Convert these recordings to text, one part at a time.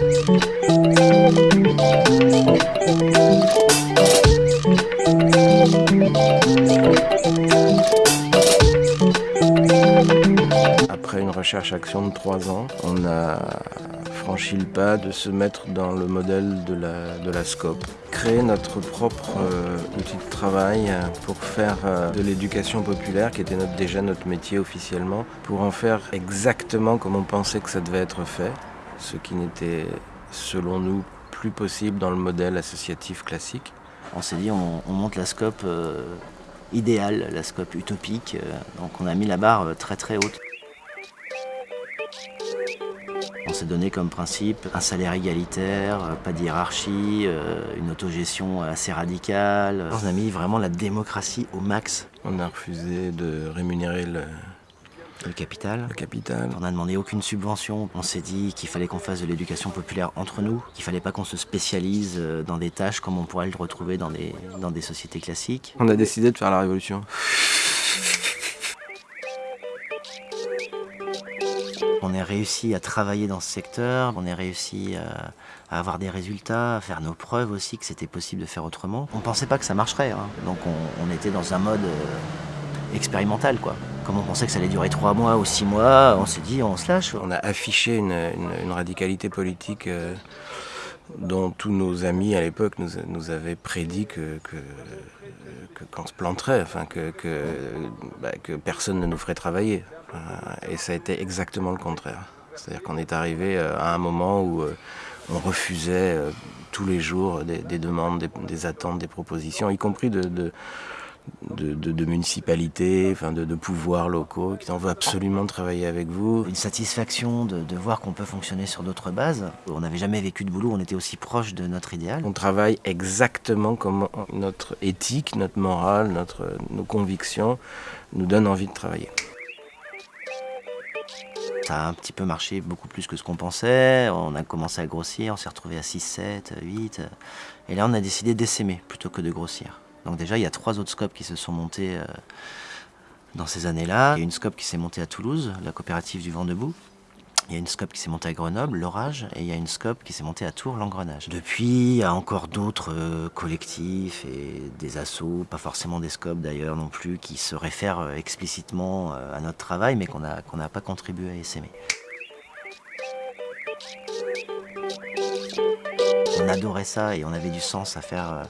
Après une recherche-action de trois ans, on a franchi le pas de se mettre dans le modèle de la, de la SCOP. Créer notre propre euh, outil de travail pour faire euh, de l'éducation populaire, qui était déjà notre métier officiellement, pour en faire exactement comme on pensait que ça devait être fait, ce qui n'était, selon nous, plus possible dans le modèle associatif classique. On s'est dit, on, on monte la SCOP euh, idéale, la SCOP utopique, euh, donc on a mis la barre euh, très très haute. On s'est donné comme principe un salaire égalitaire, pas de hiérarchie, une autogestion assez radicale. On a mis vraiment la démocratie au max. On a refusé de rémunérer le, Le capital. le capital. On n'a demandé aucune subvention. On s'est dit qu'il fallait qu'on fasse de l'éducation populaire entre nous, qu'il fallait pas qu'on se spécialise euh, dans des tâches comme on pourrait le retrouver dans des, dans des sociétés classiques. On a décidé de faire la révolution. On a réussi à travailler dans ce secteur, on a réussi à, à avoir des résultats, à faire nos preuves aussi que c'était possible de faire autrement. On pensait pas que ça marcherait, hein. donc on, on était dans un mode euh, expérimental quoi. On pensait que ça allait durer trois mois ou six mois, on s'est dit on se lâche. On a affiché une, radicalité politique euh, dont tous nos amis à l'époque nous, avaient prédit que, que, qu'on se planterait, enfin que, bah, personne ne nous ferait travailler. Euh, Et ça a été exactement le contraire. C'est-à-dire qu'on est arrivé euh, à un moment où on refusait tous les jours des, des demandes, des, attentes, des propositions, y compris de, de, de- de municipalités, enfin de, de pouvoirs locaux qui en veut absolument travailler avec vous. Une satisfaction de, de voir qu'on peut fonctionner sur d'autres bases. On n'avait jamais vécu de boulot, on était aussi proche de notre idéal. On travaille exactement comme notre éthique, notre morale, notre, nos convictions nous donnent envie de travailler. Ça a un petit peu marché beaucoup plus que ce qu'on pensait. On a commencé à grossir, on s'est retrouvé à 6, 7, 8. Et là, on a décidé d'essaimer plutôt que de grossir. Donc déjà, il y a trois autres scopes qui se sont montés euh, dans ces années-là. Il y a une scope qui s'est montée à Toulouse, la coopérative du vent debout. Il y a une scope qui s'est montée à Grenoble, l'Orage, et il y a une scope qui s'est montée à Tours, l'Engrenage. Depuis, il y a encore d'autres euh, collectifs et des assos, pas forcément des scopes d'ailleurs non plus, qui se réfèrent euh, explicitement à notre travail, mais qu'on n'a pas contribué à essaimer. On adorait ça et on avait du sens à faire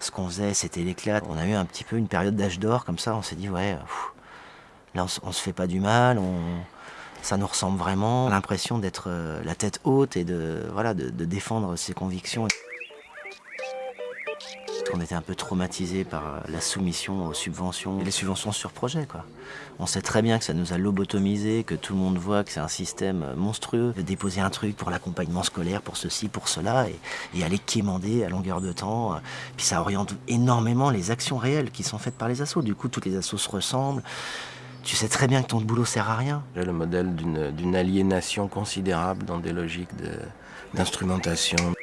ce qu'on faisait, c'était l'éclat. On a eu un petit peu une période d'âge d'or comme ça, on s'est dit ouais, là on, se fait pas du mal, on, ça nous ressemble vraiment. L'impression d'être euh, la tête haute et de, voilà, de défendre ses convictions. On était un peu traumatisé par euh, la soumission aux subventions, et les subventions sur projet. Quoi. On sait très bien que ça nous a lobotomisé, que tout le monde voit que c'est un système euh, monstrueux. Déposer un truc pour l'accompagnement scolaire, pour ceci, pour cela, et, aller quémander à longueur de temps. euh, Puis ça oriente énormément les actions réelles qui sont faites par les assos. Du coup, toutes les assos se ressemblent. Tu sais très bien que ton boulot sert à rien. J'ai le modèle d'une aliénation considérable dans des logiques d'instrumentation. On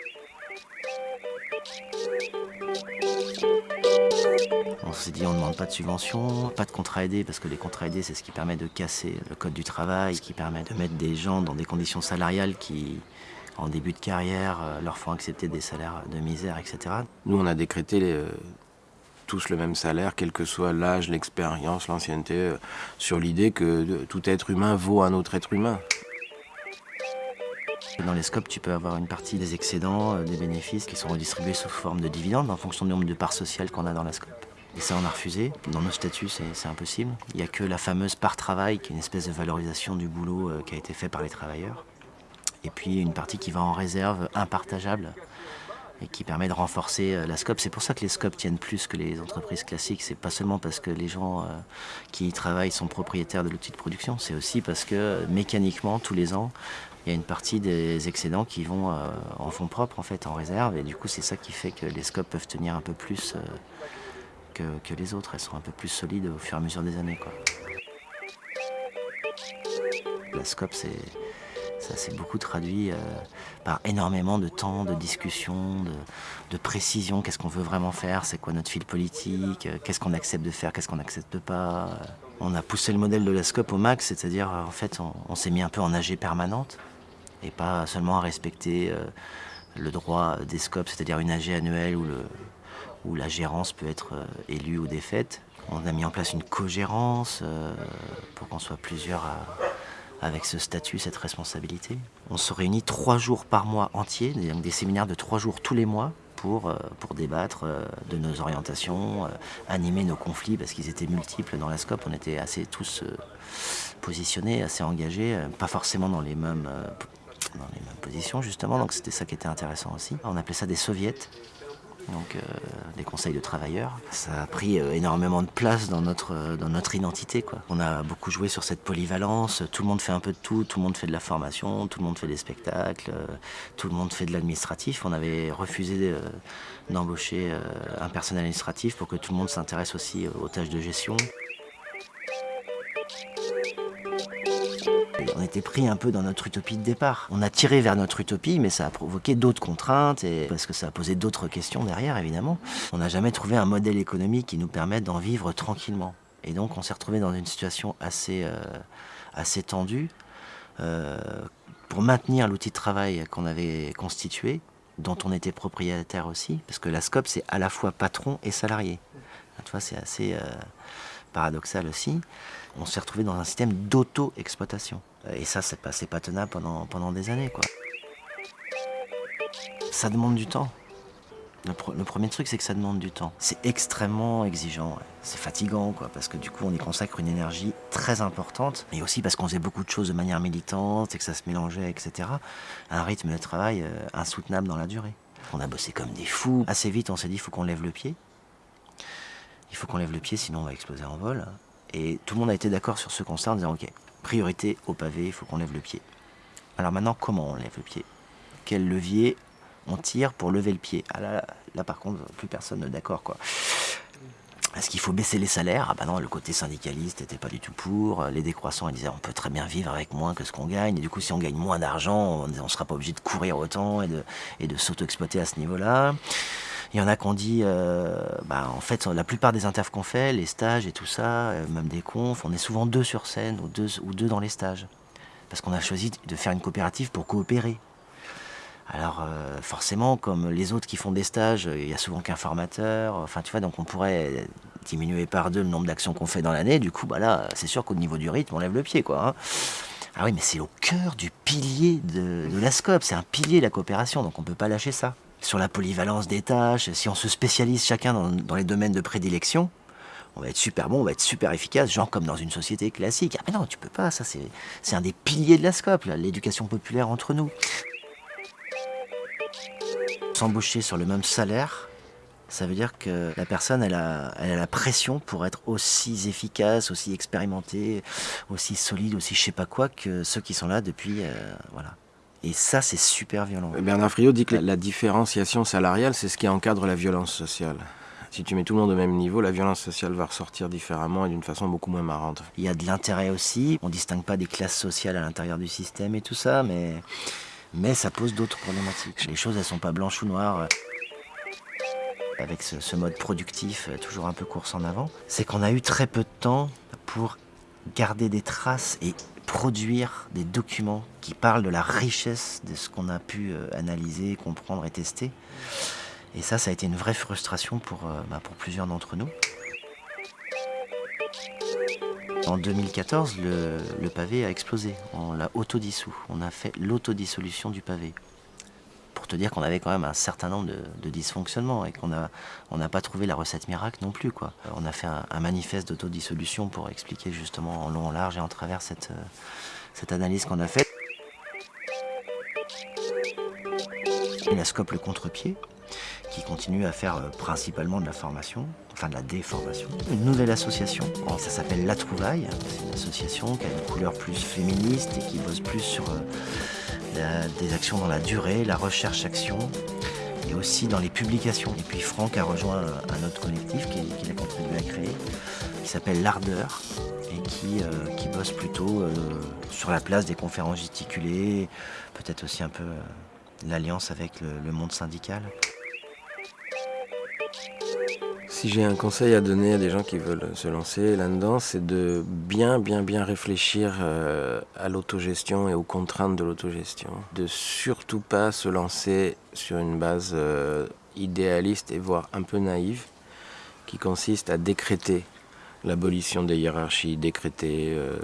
dit on ne demande pas de subvention, pas de contrat aidé, parce que les contrats aidés, c'est ce qui permet de casser le code du travail, ce qui permet de mettre des gens dans des conditions salariales qui, en début de carrière, euh, leur font accepter des salaires de misère, etc. Nous, on a décrété euh, tous le même salaire, quel que soit l'âge, l'expérience, l'ancienneté, euh, sur l'idée que tout être humain vaut un autre être humain. Dans les scopes, tu peux avoir une partie des excédents, des bénéfices qui sont redistribués sous forme de dividendes en fonction du nombre de parts sociales qu'on a dans la scope. Et ça, on a refusé. Dans nos statuts, c'est impossible. Il n'y a que la fameuse part travail, qui est une espèce de valorisation du boulot euh, qui a été fait par les travailleurs. Et puis une partie qui va en réserve impartageable et qui permet de renforcer euh, la scope. C'est pour ça que les scopes tiennent plus que les entreprises classiques. C'est pas seulement parce que les gens euh, qui y travaillent sont propriétaires de l'outil de production, c'est aussi parce que mécaniquement, tous les ans, il y a une partie des excédents qui vont en fonds propres, en fait, en réserve. Et du coup, c'est ça qui fait que les scopes peuvent tenir un peu plus que, les autres. Elles sont un peu plus solides au fur et à mesure des années. La scope, c'est, ça s'est beaucoup traduit euh, par énormément de temps, de discussion, de, précision. Qu'est-ce qu'on veut vraiment faire? C'est quoi notre fil politique? Euh, Qu'est-ce qu'on accepte de faire? Qu'est-ce qu'on n'accepte pas? Euh, On a poussé le modèle de la scope au max, c'est-à-dire, euh, en fait, on, s'est mis un peu en AG permanente. et pas seulement à respecter le droit des scopes, c'est-à-dire une AG annuelle où, le, où la gérance peut être élue ou défaite. On a mis en place une co-gérance pour qu'on soit plusieurs avec ce statut, cette responsabilité. On se réunit trois jours par mois entiers, des séminaires de trois jours tous les mois, pour, euh, débattre euh, de nos orientations, euh, animer nos conflits, parce qu'ils étaient multiples dans la SCOP. On était assez tous positionnés, assez engagés, pas forcément dans les mêmes dans les mêmes positions justement, donc c'était ça qui était intéressant aussi. On appelait ça des soviets, donc euh, des conseils de travailleurs. Ça a pris euh, énormément de place dans notre, euh, dans notre identité. Quoi. On a beaucoup joué sur cette polyvalence, tout le monde fait un peu de tout, tout le monde fait de la formation, tout le monde fait des spectacles, tout le monde fait de l'administratif. On avait refusé d'embaucher un personnel administratif pour que tout le monde s'intéresse aussi aux tâches de gestion. On était pris un peu dans notre utopie de départ. On a tiré vers notre utopie, mais ça a provoqué d'autres contraintes, et parce que ça a posé d'autres questions derrière, évidemment. On n'a jamais trouvé un modèle économique qui nous permette d'en vivre tranquillement. Et donc on s'est retrouvé dans une situation assez, euh, tendue. Euh, pour maintenir l'outil de travail qu'on avait constitué, dont on était propriétaire aussi, parce que la SCOP, c'est à la fois patron et salarié. C'est assez euh, paradoxal aussi. On s'est retrouvé dans un système d'auto-exploitation. Et ça, c'est pas, pas tenable pendant, des années. Quoi. Ça demande du temps. Le, premier truc, c'est que ça demande du temps. C'est extrêmement exigeant, c'est fatigant, quoi, parce que du coup, on y consacre une énergie très importante, mais aussi parce qu'on faisait beaucoup de choses de manière militante et que ça se mélangeait, etc. Un rythme de travail euh, insoutenable dans la durée. On a bossé comme des fous. Assez vite, on s'est dit, il faut qu'on lève le pied. Il faut qu'on lève le pied, sinon on va exploser en vol. Et tout le monde a été d'accord sur ce constat en disant, ok, priorité au pavé, il faut qu'on lève le pied. Alors maintenant, comment on lève le pied? Quel levier on tire pour lever le pied? Ah là, là, par contre, plus personne n'est d'accord. quoi. Est-ce qu'il faut baisser les salaires? Ah bah non, le côté syndicaliste n'était pas du tout pour. Les décroissants, ils disaient on peut très bien vivre avec moins que ce qu'on gagne. Et du coup, si on gagne moins d'argent, on ne sera pas obligé de courir autant et de, et de s'auto-exploiter à ce niveau-là. Il y en a qui ont dit, euh, bah, en fait, la plupart des interviews qu'on fait, les stages et tout ça, euh, même des confs, on est souvent deux sur scène ou deux, dans les stages. Parce qu'on a choisi de faire une coopérative pour coopérer. Alors euh, forcément, comme les autres qui font des stages, il y a souvent qu'un formateur. Enfin, tu vois, donc on pourrait diminuer par deux le nombre d'actions qu'on fait dans l'année. Du coup, bah là, c'est sûr qu'au niveau du rythme, on lève le pied, quoi. Hein. Ah oui, mais c'est au cœur du pilier de, de la SCOP. C'est un pilier de la coopération, donc on ne peut pas lâcher ça sur la polyvalence des tâches, si on se spécialise chacun dans, les domaines de prédilection, on va être super bon, on va être super efficace, genre comme dans une société classique. Ah mais non, tu peux pas, ça c'est un des piliers de la SCOP, l'éducation populaire entre nous. S'embaucher sur le même salaire, ça veut dire que la personne, elle a, la pression pour être aussi efficace, aussi expérimentée, aussi solide, aussi je sais pas quoi que ceux qui sont là depuis, euh, voilà, et ça, c'est super violent. Bernard Friot dit que la différenciation salariale, c'est ce qui encadre la violence sociale. Si tu mets tout le monde au même niveau, la violence sociale va ressortir différemment et d'une façon beaucoup moins marrante. Il y a de l'intérêt aussi. On ne distingue pas des classes sociales à l'intérieur du système et tout ça, mais, mais ça pose d'autres problématiques. Les choses, elles sont pas blanches ou noires avec ce, ce, mode productif toujours un peu course en avant, c'est qu'on a eu très peu de temps pour garder des traces et produire des documents qui parlent de la richesse de ce qu'on a pu euh, analyser, comprendre et tester. Et ça, ça a été une vraie frustration pour, euh, bah, pour plusieurs d'entre nous. En 2014, le, le, pavé a explosé. On l'a autodissous. On a fait l'autodissolution du pavé pour te dire qu'on avait quand même un certain nombre de, dysfonctionnements et qu'on n'a on n'a pas trouvé la recette miracle non plus. Quoi. On a fait un, manifeste d'autodissolution pour expliquer justement en long, en large et en travers cette, euh, cette analyse qu'on a faite. La scope le contre-pied, qui continue à faire euh, principalement de la formation, enfin de la déformation. Une nouvelle association, ça s'appelle La Trouvaille, c'est une association qui a une couleur plus féministe et qui bosse plus sur euh, des actions dans la durée, la recherche-action et aussi dans les publications. Et puis Franck a rejoint un autre collectif qu'il a contribué à créer, qui s'appelle L'Ardeur et qui, euh, bosse plutôt euh, sur la place des conférences gesticulées, peut-être aussi un peu euh, l'alliance avec le, monde syndical. Si j'ai un conseil à donner à des gens qui veulent se lancer là-dedans, c'est de bien, bien, bien réfléchir euh, à l'autogestion et aux contraintes de l'autogestion. De surtout pas se lancer sur une base euh, idéaliste et voire un peu naïve, qui consiste à décréter l'abolition des hiérarchies, décréter euh,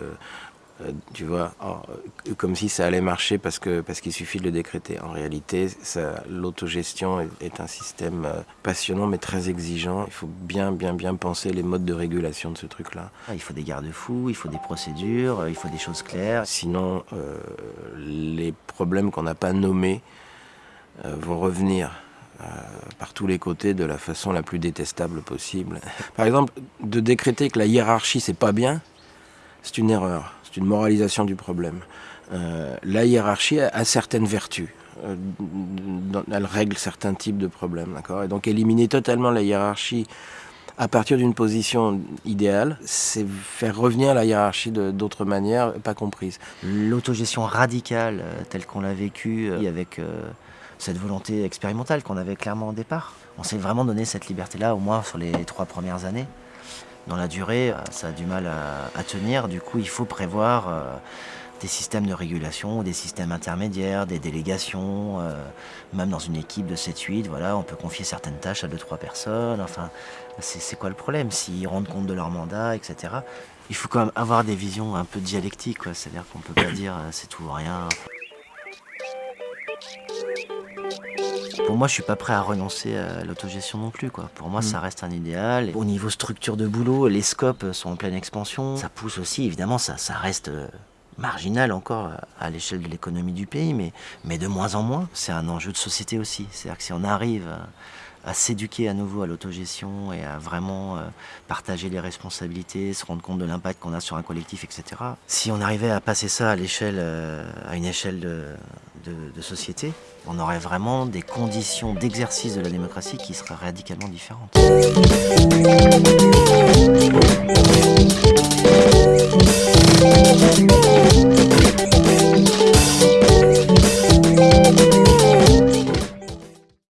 tu vois, euh, comme si ça allait marcher parce que parce qu'il suffit de le décréter. En réalité, l'autogestion est, un système euh, passionnant mais très exigeant. Il faut bien bien bien penser les modes de régulation de ce truc-là. Ah, il faut des garde-fous, il faut des procédures, il faut des choses claires. Sinon, les problèmes qu'on n'a pas nommés vont revenir. par tous les côtés de la façon la plus détestable possible. Par exemple, de décréter que la hiérarchie c'est pas bien, c'est une erreur. C'est une moralisation du problème. Euh, la hiérarchie a, certaines vertus. Euh, elle règle certains types de problèmes, d'accord? Et donc éliminer totalement la hiérarchie à partir d'une position idéale, c'est faire revenir la hiérarchie d'autres manières pas comprises. L'autogestion radicale, euh, telle qu'on l'a vécue, avec cette volonté expérimentale qu'on avait clairement au départ, on s'est vraiment donné cette liberté-là, au moins sur les trois premières années dans la durée, euh, ça a du mal à, tenir. Du coup, il faut prévoir euh, des systèmes de régulation, des systèmes intermédiaires, des délégations. Euh, même dans une équipe de 7-8, voilà, on peut confier certaines tâches à 2-3 personnes. Enfin, c'est quoi le problème? S'ils rendent compte de leur mandat, etc. Il faut quand même avoir des visions un peu dialectiques. C'est-à-dire qu'on ne peut pas dire c'est tout ou rien. Pour moi, je suis pas prêt à renoncer à l'autogestion non plus. Quoi. Pour moi, ça mm. reste un idéal. Au niveau structure de boulot, les scopes sont en pleine expansion. Ça pousse aussi, évidemment, ça, ça reste euh, marginal encore à l'échelle de l'économie du pays, mais, mais de moins en moins. C'est un enjeu de société aussi. C'est-à-dire que si on arrive à, s'éduquer à nouveau à l'autogestion et à vraiment euh, partager les responsabilités, se rendre compte de l'impact qu'on a sur un collectif, etc. Si on arrivait à passer ça à l'échelle, euh, à une échelle de, société, on aurait vraiment des conditions d'exercice de la démocratie qui seraient radicalement différentes.